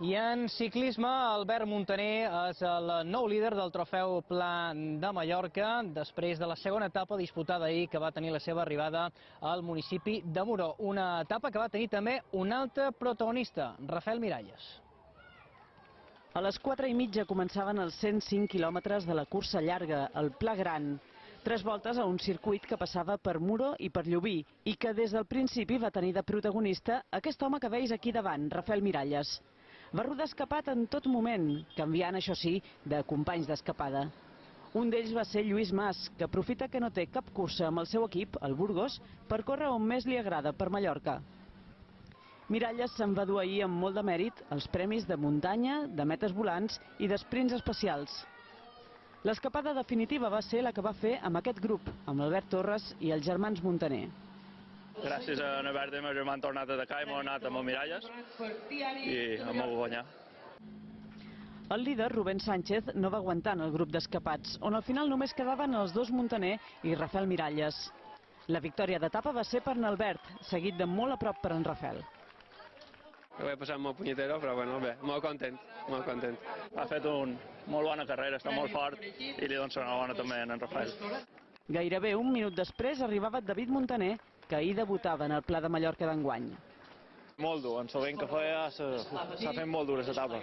I en ciclisme, Albert Montaner és el nou líder del trofeu Pla de Mallorca després de la segona etapa disputada ahir que va tenir la seva arribada al municipi de Moró. Una etapa que va tenir també un altre protagonista, Rafael Miralles. A les 4 i mitja començaven els 105 quilòmetres de la cursa llarga, el Pla Gran. Tres voltes a un circuit que passava per Muro i per Llubí i que des del principi va tenir de protagonista aquest home que veis aquí davant, Rafael Miralles. Va rodar escapat en tot moment, canviant, això sí, de companys d'escapada. Un d'ells va ser Lluís Mas, que aprofita que no té cap cursa amb el seu equip, el Burgos, per córrer on més li agrada, per Mallorca. Miralles se'n va dur ahir amb molt de mèrit els premis de muntanya, de metes volants i d'esprints especials. L'escapada definitiva va ser la que va fer amb aquest grup, amb Albert Torres i els germans Montaner. Gràcies a ma germà han tornat a atacar i m'han anat amb el Miralles i em vau guanyar. El líder, Rubén Sánchez, no va aguantar en el grup d'escapats, on al final només quedaven els dos Montaner i Rafael Miralles. La victòria d'etapa va ser per en Albert, seguit de molt a prop per en Rafael. Ho he passat molt punyetero, però bueno, bé, molt content, molt content. Ha fet un molt bona carrera, està molt fort i li dono bona també a en Rafael. Gairebé un minut després arribava David Montaner, que ahir debutava en el Pla de Mallorca d'enguany. Molt dur, en sabent que feia s'ha fet molt dura l'etapa.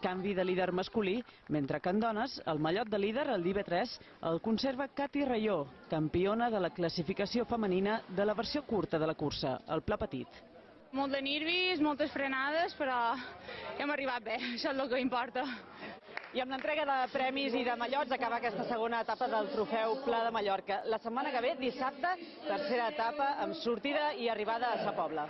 Canvi de líder masculí, mentre que en dones, el mallot de líder, el d'IB3, el conserva Cati Rayó, campiona de la classificació femenina de la versió curta de la cursa, el Pla Petit. Molt de nervis, moltes frenades, però hem arribat bé, això és el que importa. I amb l'entrega de premis i de mallots acaba aquesta segona etapa del trofeu Pla de Mallorca. La setmana que ve, dissabte, tercera etapa amb sortida i arribada a Sa Pobla.